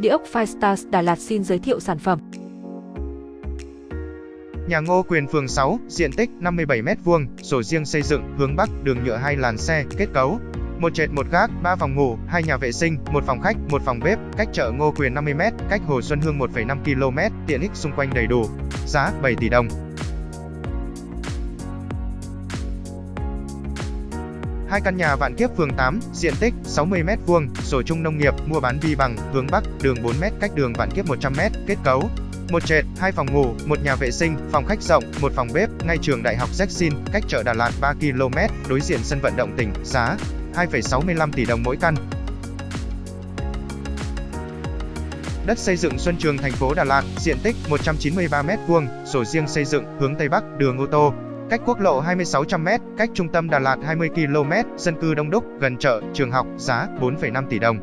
Địa ốc Firestars Đà Lạt xin giới thiệu sản phẩm. Nhà Ngô Quyền phường 6, diện tích 57m2, sổ riêng xây dựng, hướng Bắc, đường nhựa hai làn xe, kết cấu. Một trệt một gác, 3 phòng ngủ, hai nhà vệ sinh, một phòng khách, một phòng bếp, cách chợ Ngô Quyền 50m, cách Hồ Xuân Hương 1,5 km, tiện ích xung quanh đầy đủ. Giá 7 tỷ đồng. Hai căn nhà Vạn Kiếp phường 8, diện tích 60m2, sổ chung nông nghiệp, mua bán vi bằng, hướng Bắc, đường 4m cách đường Vạn Kiếp 100m, kết cấu. Một trệt, hai phòng ngủ, một nhà vệ sinh, phòng khách rộng, một phòng bếp, ngay trường Đại học Jackson, cách chợ Đà Lạt 3 km, đối diện sân vận động tỉnh, giá 2,65 tỷ đồng mỗi căn. Đất xây dựng Xuân Trường thành phố Đà Lạt, diện tích 193m2, sổ riêng xây dựng, hướng Tây Bắc, đường ô tô, cách quốc lộ 2600m, cách trung tâm Đà Lạt 20 km, dân cư đông đúc, gần chợ, trường học, giá 4,5 tỷ đồng.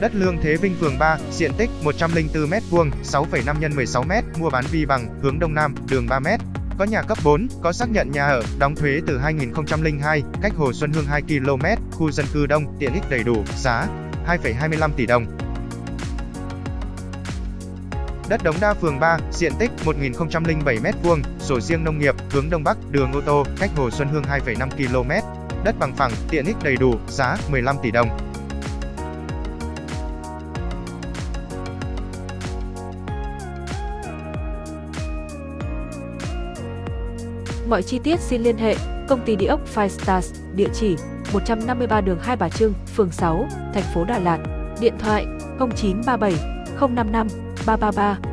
Đất Lương Thế Vinh phường 3, diện tích 104m2, 6,5 x 16m, mua bán vi bằng, hướng Đông Nam, đường 3m. Có nhà cấp 4, có xác nhận nhà ở, đóng thuế từ 2002, cách Hồ Xuân Hương 2 km, khu dân cư đông, tiện ích đầy đủ, giá 2,25 tỷ đồng. Đất Đống Đa phường 3, diện tích 1007m2, sổ riêng nông nghiệp, hướng Đông Bắc, đường ô tô, cách Hồ Xuân Hương 2,5 km. Đất bằng phẳng, tiện ích đầy đủ, giá 15 tỷ đồng. Mọi chi tiết xin liên hệ công ty địa ốc Five Stars, địa chỉ 153 đường Hai Bà Trưng, phường 6, thành phố Đà Lạt. Điện thoại 0937 055八八八。